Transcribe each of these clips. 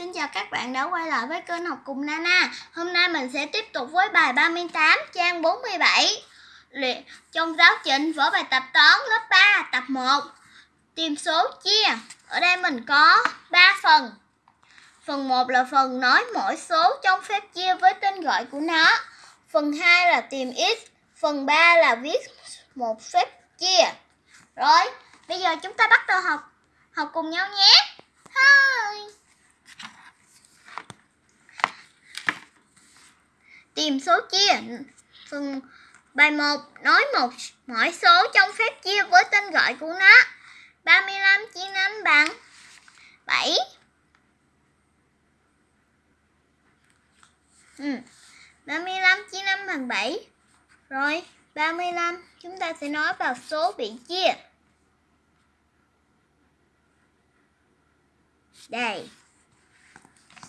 Xin chào các bạn đã quay lại với kênh học cùng Nana. Hôm nay mình sẽ tiếp tục với bài 38 trang 47 luyện Trong giáo trình vở bài tập toán lớp 3 tập 1 Tìm số chia. Ở đây mình có 3 phần. Phần 1 là phần nói mỗi số trong phép chia với tên gọi của nó. Phần 2 là tìm x. Phần 3 là viết một phép chia. Rồi, bây giờ chúng ta bắt đầu học. Học cùng nhau nhé. Hi. Tìm số chia Phần bài 1 nói một mỗi số trong phép chia với tên gọi của nó. 35 chia 5 bằng 7 ừ. 35 chia 5 bằng 7 Rồi 35 chúng ta sẽ nói vào số bị chia. Đây.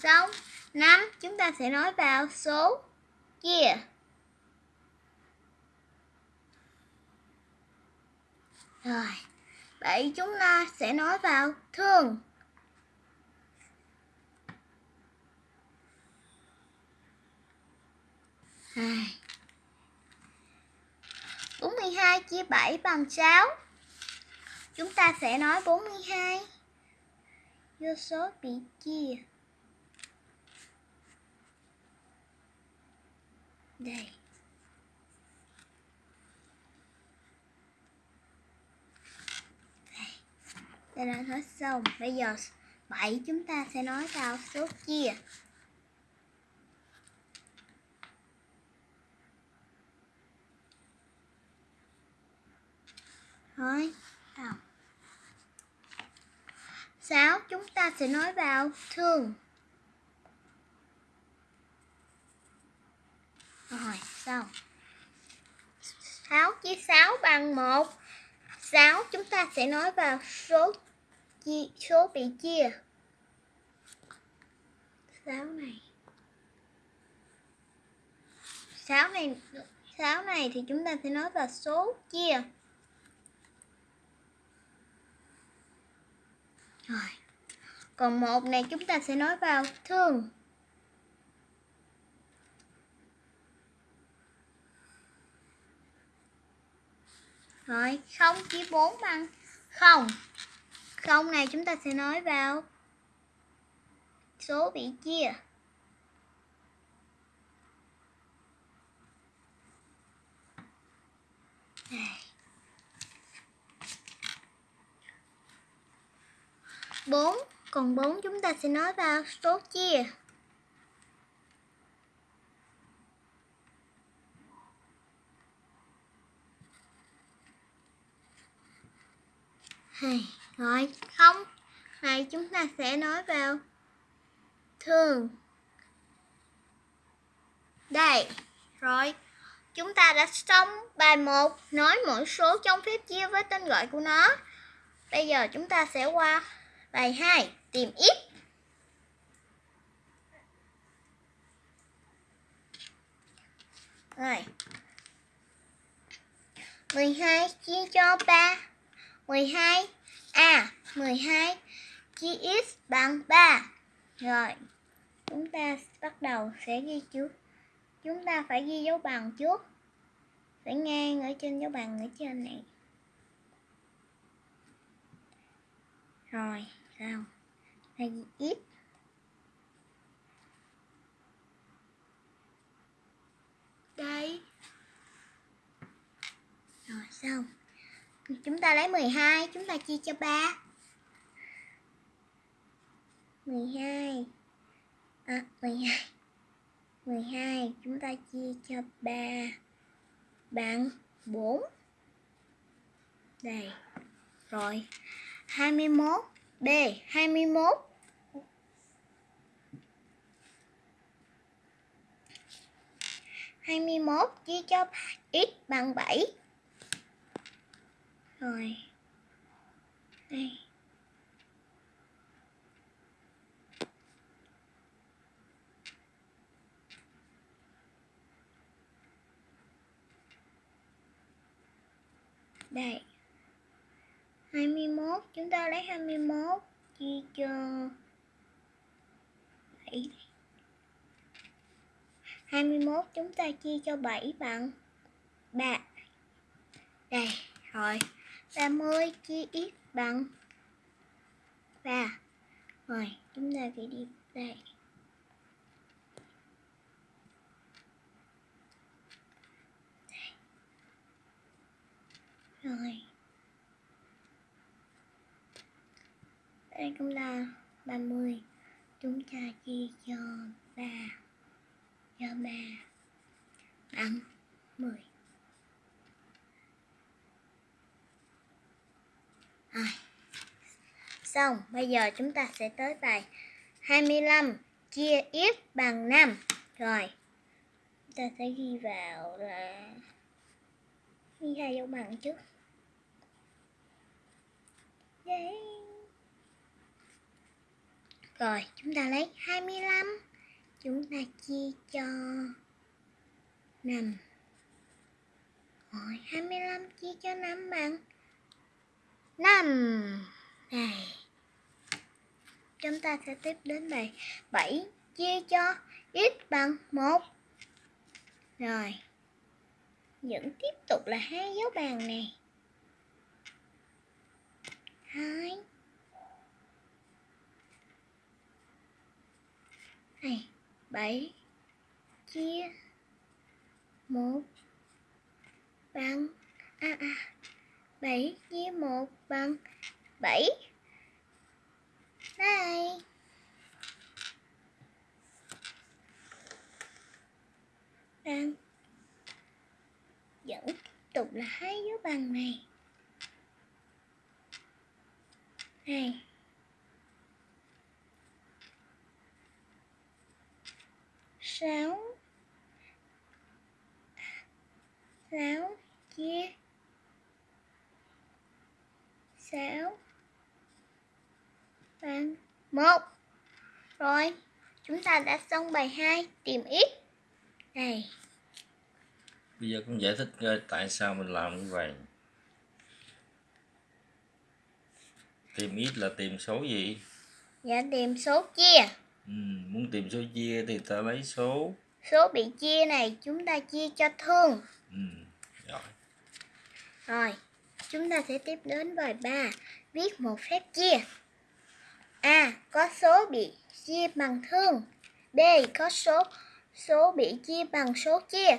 Xong 5 chúng ta sẽ nói vào số kia Rồi, vậy chúng ta sẽ nói vào thương. Hai. 42 chia 7 bằng 6. Chúng ta sẽ nói 42 vô số bị chia. Đây. Đây là hết xong. Bây giờ 7 chúng ta sẽ nói vào số chia. Thôi, vào. 6 chúng ta sẽ nói vào thương. Rồi, xong. 6 chia 6 bằng 1. 6 chúng ta sẽ nói vào số chia, số bị chia. 6 này. 6 này 6 này thì chúng ta sẽ nói vào số chia. Rồi. Còn một này chúng ta sẽ nói vào thương. Rồi, 0 chia 4 bằng 0. 0 này chúng ta sẽ nói vào số bị chia. Đây. 4, còn 4 chúng ta sẽ nói vào số chia. Rồi, không. Này, chúng ta sẽ nói vào thường. Đây, rồi, chúng ta đã xong bài 1 nói mỗi số trong phép chia với tên gọi của nó. Bây giờ chúng ta sẽ qua bài 2 tìm x. Rồi. 12 chia cho 3 12 A 12 chia x bằng 3 Rồi, Chúng ta bắt đầu sẽ ghi trước Chúng ta phải ghi dấu bằng trước. Phải ngang ở trên dấu bằng ở trên này. Rồi sao Phải ghi x Đây. Rồi, xong. Chúng ta lấy 12, chúng ta chia cho 3. 12. À, 12. 12 chúng ta chia cho 3 bằng 4. Đây. Rồi. 21 B 21 21 chia cho x bằng 7 rồi. Đây. Đây. 21 chúng ta lấy 21 chia cho 7 21 chúng ta chia cho 7 bằng 3 Đây, rồi. 30 chia x bằng? 3 Rồi, chúng ta phải đi đây. Rồi. Đây cũng là 30 Chúng ta chia cho 3 Cho 3 Bằng 10 Rồi Xong, bây giờ chúng ta sẽ tới bài 25 chia x bằng 5 Rồi Chúng ta sẽ ghi vào là Ghi hai dấu bằng trước. Đấy rồi, chúng ta lấy 25 Chúng ta chia cho 5 Rồi, 25 chia cho 5 bằng 5 Này. Chúng ta sẽ tiếp đến bài 7 Chia cho x bằng 1 Rồi. Vẫn tiếp tục là hai dấu bàn này. 2 này, bảy. Chia một bằng à à bảy chia một bằng bảy. Đây đang dẫn tục là hai dấu bằng này. Này. Sáu. Sáu chia sáu. Bằng một. Rồi chúng ta đã xong bài 2 tìm x này. Bây giờ con giải thích coi tại sao mình làm như vậy? Tìm x là tìm số gì? Dạ tìm số chia. Ừ, muốn tìm số chia thì ta lấy số. Số bị chia này chúng ta chia cho thương. Ừ, rồi. Rồi chúng ta sẽ tiếp đến bài 3 viết một phép chia. A, có số bị chia bằng thương. B, có số số bị chia bằng số chia.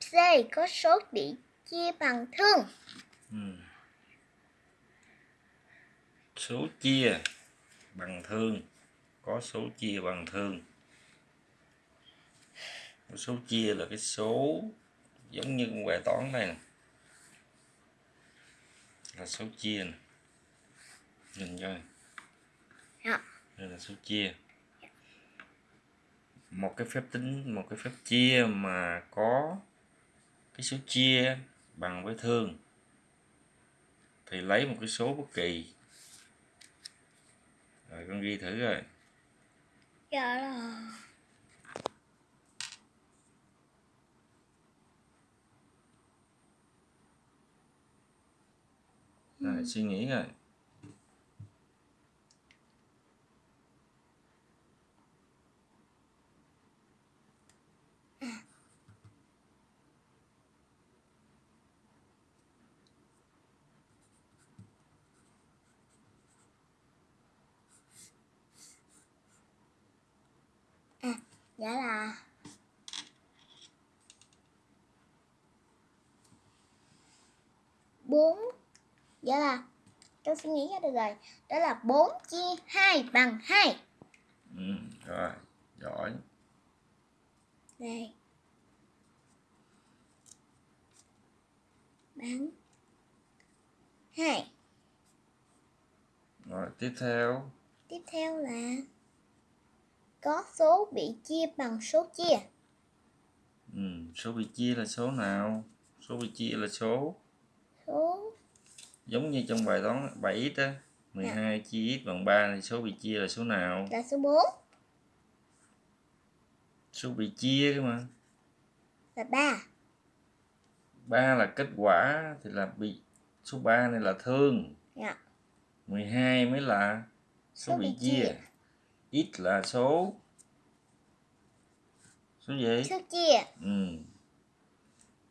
C, có số bị chia bằng thương. Ừ. số chia bằng thương. Có số chia bằng thương. Số chia là cái số giống như bài toán này nè là số chia nè. Nhìn coi. Dạ. đây là số chia. Một cái phép tính một cái phép chia mà có cái số chia bằng với thương. Thì lấy một cái số bất kỳ. Rồi con ghi thử rồi dạ là rồi suy nghĩ rồi dạ là bốn dạ là tôi suy nghĩ ra được rồi. Đó là 4 chia 2 bằng 2 ừ, rồi giỏi. Đây bằng 2 rồi tiếp theo. Tiếp theo là có số bị chia bằng số chia. Ừ, số bị chia là số nào? Số bị chia là số giống như trong bài toán 7 đó 12 chia x bằng 3 thì số bị chia là số nào? Là số 4 số bị chia cơ mà. Là 3 3 là kết quả thì là bị số 3 này là thương. Dạ. 12 mới là số, Số bị bị chia. x là số. Số gì? Số chia. Ừ.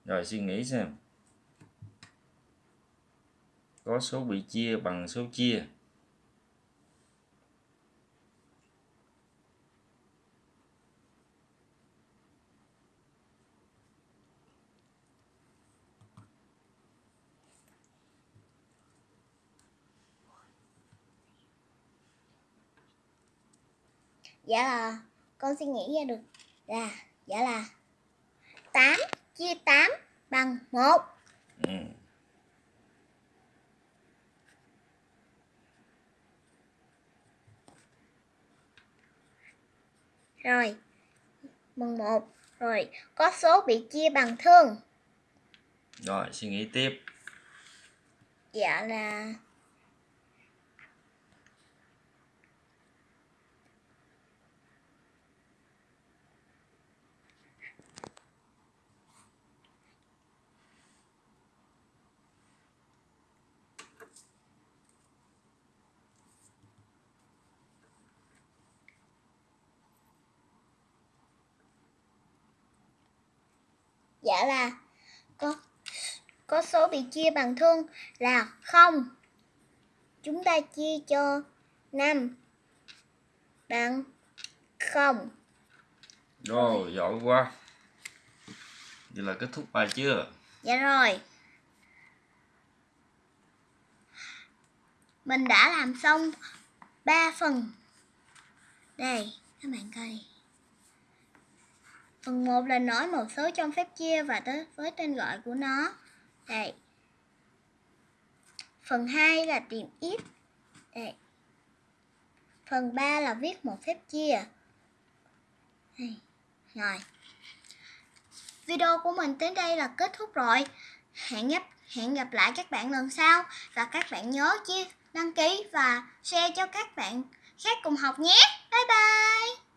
Rồi suy nghĩ xem có số bị chia bằng số chia. Dạ là, con suy nghĩ ra được là dạ là 8 chia 8 bằng 1 ừ rồi. Bằng 1 rồi. Có số bị chia bằng thương. Rồi suy nghĩ tiếp. Dạ là dạ là có có số bị chia bằng thương là không. Chúng ta chia cho 5 bằng không. Rồi giỏi quá. Vậy là kết thúc bài chưa? Dạ rồi. Mình đã làm xong 3 phần. Đây các bạn coi phần 1 là nói một số trong phép chia và tới với tên gọi của nó. Đây. Phần 2 là tìm ít. Đây. Phần 3 là viết một phép chia. Đây. rồi. Video của mình đến đây là kết thúc rồi. Hẹn gặp hẹn gặp lại các bạn lần sau. Và các bạn nhớ chia, đăng ký và share cho các bạn khác cùng học nhé. Bye bye.